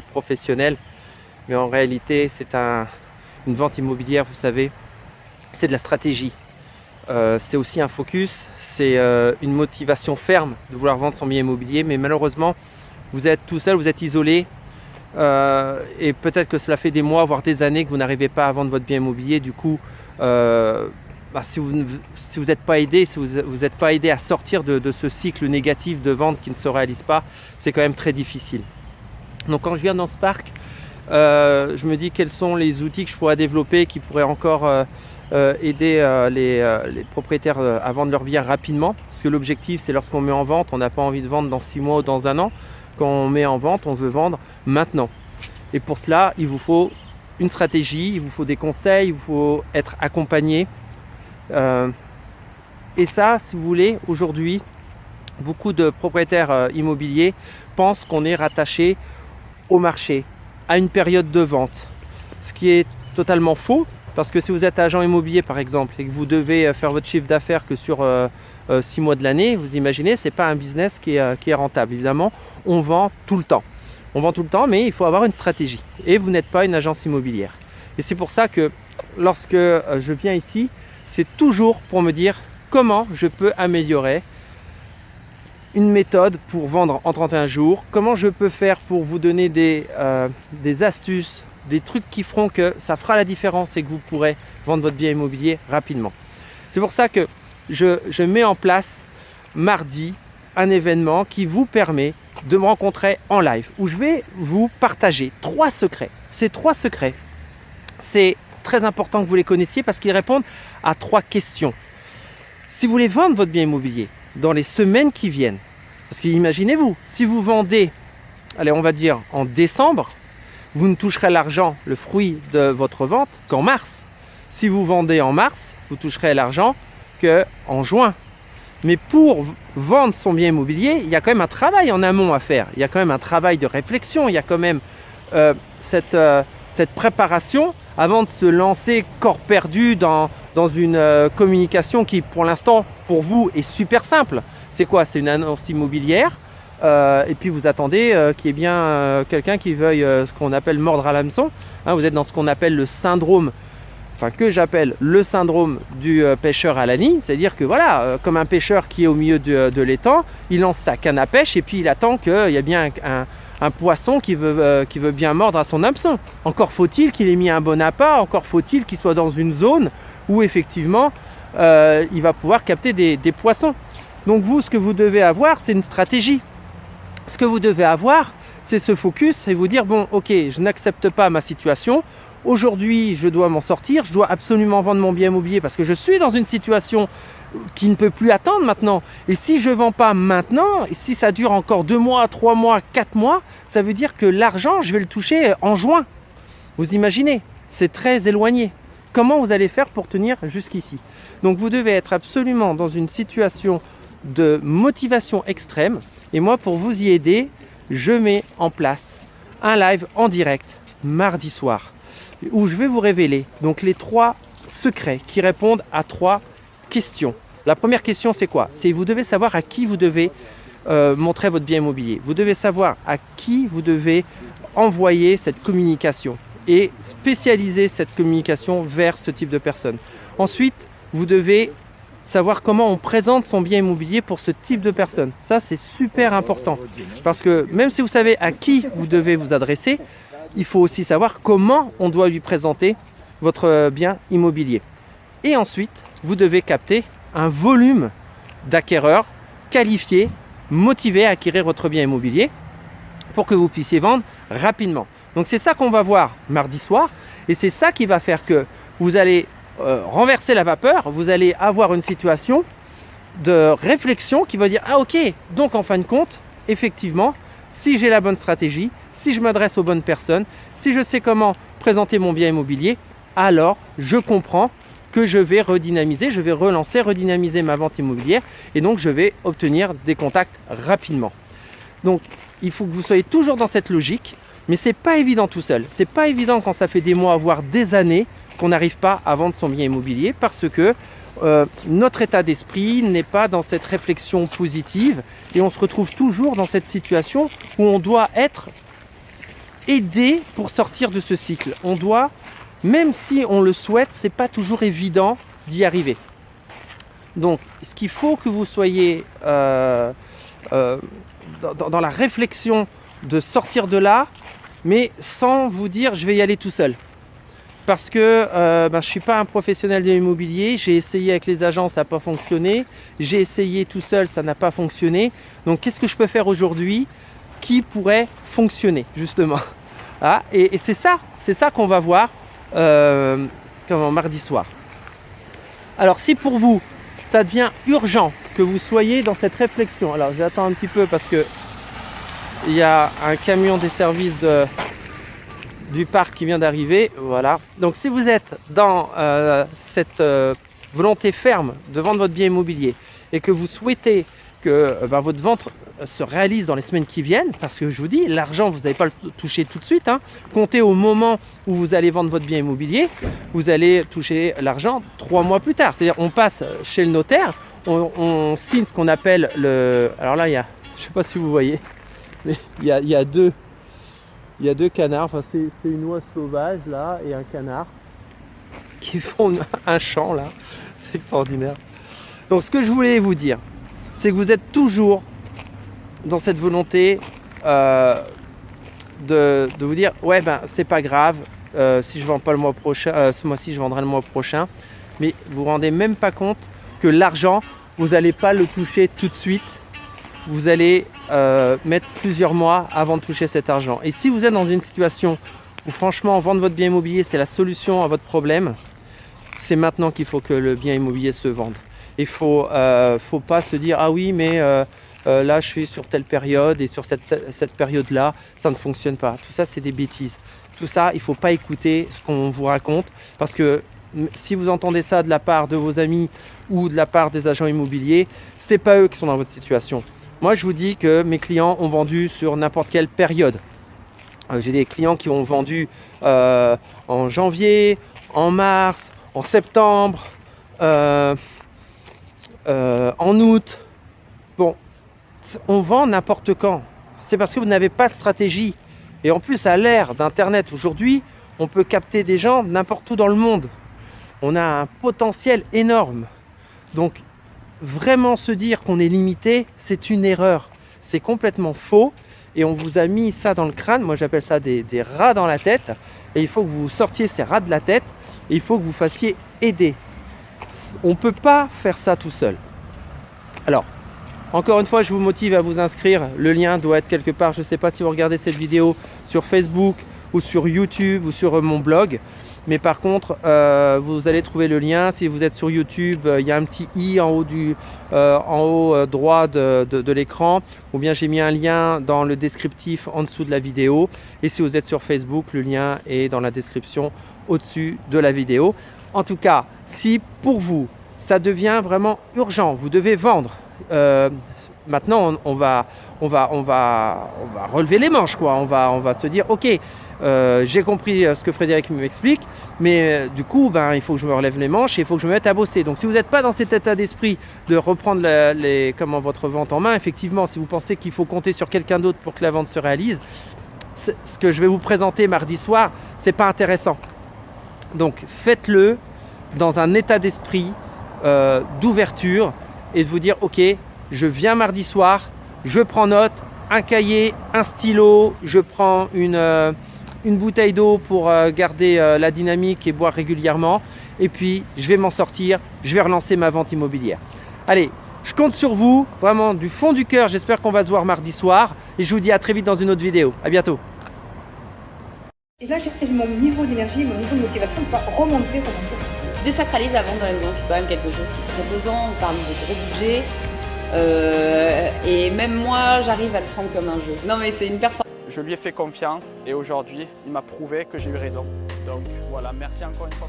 de professionnel. Mais en réalité, c'est un, une vente immobilière, vous savez, c'est de la stratégie. Euh, c'est aussi un focus, c'est euh, une motivation ferme de vouloir vendre son bien immobilier. Mais malheureusement, vous êtes tout seul, vous êtes isolé. Euh, et peut-être que cela fait des mois, voire des années que vous n'arrivez pas à vendre votre bien immobilier. Du coup, bah, si vous n'êtes pas aidé, si vous n'êtes pas aidé à sortir de, ce cycle négatif de vente qui ne se réalise pas, c'est quand même très difficile. Donc quand je viens dans ce parc, euh, je me dis quels sont les outils que je pourrais développer qui pourraient encore euh, euh, aider les, les, propriétaires à vendre leur bien rapidement. Parce que l'objectif, c'est lorsqu'on met en vente, on n'a pas envie de vendre dans 6 mois ou dans un an. Quand on met en vente, on veut vendre maintenant. Et pour cela, il vous faut une stratégie, il vous faut des conseils, il vous faut être accompagné. et ça, si vous voulez, aujourd'hui, beaucoup de propriétaires immobiliers pensent qu'on est rattaché au marché, à une période de vente. Ce qui est totalement faux, parce que si vous êtes agent immobilier par exemple, et que vous devez euh, faire votre chiffre d'affaires que sur 6 euh, euh, mois de l'année, vous imaginez, ce n'est pas un business qui est, qui est rentable. Évidemment, on vend tout le temps. On vend tout le temps, mais il faut avoir une stratégie. Et vous n'êtes pas une agence immobilière. Et c'est pour ça que lorsque je viens ici, c'est toujours pour me dire comment je peux améliorer une méthode pour vendre en 31 jours, comment je peux faire pour vous donner des, euh, des astuces, des trucs qui feront que ça fera la différence et que vous pourrez vendre votre bien immobilier rapidement? C'est pour ça que je, je, mets en place mardi un événement qui vous permet de me rencontrer en live où je vais vous partager trois secrets. Ces trois secrets, c'est très important que vous les connaissiez parce qu'ils répondent à trois questions. Si vous voulez vendre votre bien immobilier, dans les semaines qui viennent. Parce que imaginez-vous, si vous vendez, allez on va dire en décembre, vous ne toucherez l'argent, le fruit de votre vente qu'en mars. Si vous vendez en mars, vous toucherez l'argent qu'en juin. Mais pour vendre son bien immobilier, il y a quand même un travail en amont à faire. Il y a quand même un travail de réflexion. Il y a quand même euh, cette, euh, cette préparation avant de se lancer corps perdu dans, dans une euh, communication qui pour l'instant pour vous est super simple. C'est quoi? C'est une annonce immobilière euh, et puis vous attendez euh, qu'il y ait bien quelqu'un qui veuille ce qu'on appelle mordre à l'hameçon. Hein, vous êtes dans ce qu'on appelle le syndrome, enfin que j'appelle le syndrome du pêcheur à la ligne. C'est-à-dire que voilà, comme un pêcheur qui est au milieu de, l'étang, il lance sa canne à pêche et puis il attend qu'il y ait bien un, un poisson qui veut, qui veut bien mordre à son hameçon. Encore faut-il qu'il ait mis un bon appât, encore faut-il qu'il soit dans une zone où effectivement euh, il va pouvoir capter des, poissons. Donc vous, ce que vous devez avoir, c'est une stratégie. Ce que vous devez avoir, c'est ce focus et vous dire, bon, ok, je n'accepte pas ma situation. Aujourd'hui, je dois m'en sortir. Je dois absolument vendre mon bien immobilier parce que je suis dans une situation qui ne peut plus attendre maintenant. Et si je ne vends pas maintenant, et si ça dure encore deux mois, trois mois, quatre mois, ça veut dire que l'argent, je vais le toucher en juin. Vous imaginez C'est très éloigné comment vous allez faire pour tenir jusqu'ici? Donc vous devez être absolument dans une situation de motivation extrême. Et moi, pour vous y aider, je mets en place un live en direct mardi soir où je vais vous révéler donc les trois secrets qui répondent à trois questions. La première question, c'est quoi? C'est vous devez savoir à qui vous devez euh, montrer votre bien immobilier. Vous devez savoir à qui vous devez envoyer cette communication et spécialiser cette communication vers ce type de personnes. Ensuite, vous devez savoir comment on présente son bien immobilier pour ce type de personnes. Ça, c'est super important. Parce que même si vous savez à qui vous devez vous adresser, il faut aussi savoir comment on doit lui présenter votre bien immobilier. Et ensuite, vous devez capter un volume d'acquéreurs qualifiés, motivés à acquérir votre bien immobilier pour que vous puissiez vendre rapidement. Donc c'est ça qu'on va voir mardi soir et c'est ça qui va faire que vous allez euh, renverser la vapeur, vous allez avoir une situation de réflexion qui va dire ah ok donc en fin de compte effectivement si j'ai la bonne stratégie, si je m'adresse aux bonnes personnes, si je sais comment présenter mon bien immobilier, alors je comprends que je vais redynamiser, je vais relancer, redynamiser ma vente immobilière et donc je vais obtenir des contacts rapidement. Donc il faut que vous soyez toujours dans cette logique mais c'est pas évident tout seul. C'est pas évident quand ça fait des mois, voire des années, qu'on n'arrive pas à vendre son bien immobilier parce que euh, notre état d'esprit n'est pas dans cette réflexion positive et on se retrouve toujours dans cette situation où on doit être aider pour sortir de ce cycle. On doit, même si on le souhaite, c'est pas toujours évident d'y arriver. Donc, ce qu'il faut que vous soyez euh, euh, dans, la réflexion de sortir de là, mais sans vous dire je vais y aller tout seul. Parce que euh, ben, je ne suis pas un professionnel de l'immobilier, j'ai essayé avec les agents, ça n'a pas fonctionné, j'ai essayé tout seul, ça n'a pas fonctionné. Donc qu'est-ce que je peux faire aujourd'hui qui pourrait fonctionner justement? Ah, Et, c'est ça, c'est ça qu'on va voir euh, mardi soir. Alors si pour vous, ça devient urgent que vous soyez dans cette réflexion, alors j'attends un petit peu parce que il y a un camion des services du parc qui vient d'arriver. Voilà. Donc si vous êtes dans euh, cette euh, volonté ferme de vendre votre bien immobilier et que vous souhaitez que euh, ben, votre vente se réalise dans les semaines qui viennent, parce que je vous dis, l'argent, vous n'allez pas le toucher tout de suite. Hein. Comptez au moment où vous allez vendre votre bien immobilier, vous allez toucher l'argent trois mois plus tard. C'est-à-dire, on passe chez le notaire, on, signe ce qu'on appelle le... Alors là, il y a, je ne sais pas si vous voyez, mais il y a, deux, il y a deux canards. Enfin, c'est une oie sauvage là et un canard qui font un champ là. C'est extraordinaire. Donc, ce que je voulais vous dire, c'est que vous êtes toujours dans cette volonté euh, de, vous dire ouais ben c'est pas grave euh, si je vends pas le mois prochain euh, ce mois-ci je vendrai le mois prochain mais vous vous rendez même pas compte que l'argent vous n'allez pas le toucher tout de suite vous allez euh, mettre plusieurs mois avant de toucher cet argent. Et si vous êtes dans une situation où franchement vendre votre bien immobilier c'est la solution à votre problème, c'est maintenant qu'il faut que le bien immobilier se vende. Il faut, euh, faut pas se dire ah oui mais euh, là je suis sur telle période et sur cette, cette période là ça ne fonctionne pas. Tout ça c'est des bêtises. Tout ça il faut pas écouter ce qu'on vous raconte parce que si vous entendez ça de la part de vos amis ou de la part des agents immobiliers, c'est pas eux qui sont dans votre situation. Moi, je vous dis que mes clients ont vendu sur n'importe quelle période. Euh, j'ai des clients qui ont vendu euh, en janvier, en mars, en septembre, euh, en août. Bon, on vend n'importe quand. C'est parce que vous n'avez pas de stratégie. Et en plus, à l'ère d'Internet aujourd'hui, on peut capter des gens n'importe où dans le monde. On a un potentiel énorme. Donc, vraiment se dire qu'on est limité, c'est une erreur. C'est complètement faux et on vous a mis ça dans le crâne. Moi, j'appelle ça des, rats dans la tête. Et il faut que vous sortiez ces rats de la tête et il faut que vous fassiez aider. On ne peut pas faire ça tout seul. Alors, encore une fois, je vous motive à vous inscrire. Le lien doit être quelque part. Je ne sais pas si vous regardez cette vidéo sur Facebook ou sur YouTube ou sur mon blog. Mais par contre, euh, vous allez trouver le lien. Si vous êtes sur YouTube, euh, il y a un petit i en haut, du, euh, en haut droit de, l'écran. Ou bien j'ai mis un lien dans le descriptif en dessous de la vidéo. Et si vous êtes sur Facebook, le lien est dans la description au-dessus de la vidéo. En tout cas, si pour vous, ça devient vraiment urgent, vous devez vendre. maintenant, on, va, on, va, on, va, on va relever les manches. Quoi. On, va, on va se dire, ok, euh, j'ai compris euh, ce que Frédéric m'explique, mais euh, du coup, ben, il faut que je me relève les manches et il faut que je me mette à bosser. Donc si vous n'êtes pas dans cet état d'esprit de reprendre les, comment, votre vente en main, effectivement, si vous pensez qu'il faut compter sur quelqu'un d'autre pour que la vente se réalise, ce que je vais vous présenter mardi soir, c'est pas intéressant. Donc faites-le dans un état d'esprit d'ouverture et de vous dire, ok, je viens mardi soir, je prends note, un cahier, un stylo, je prends une une bouteille d'eau pour euh, garder euh, la dynamique et boire régulièrement. Et puis, je vais m'en sortir, je vais relancer ma vente immobilière. Allez, je compte sur vous, vraiment du fond du cœur. J'espère qu'on va se voir mardi soir. Et je vous dis à très vite dans une autre vidéo. À bientôt. Et là, j'ai mon niveau d'énergie, mon niveau de motivation va remonter Je désacralise la vente dans la maison, c'est quand même quelque chose qui est très pesant. On parle de gros budget. Euh, et même moi, j'arrive à le prendre comme un jeu. Non, mais c'est une performance. Je lui ai fait confiance et aujourd'hui, il m'a prouvé que j'ai eu raison. Donc voilà, merci encore une fois.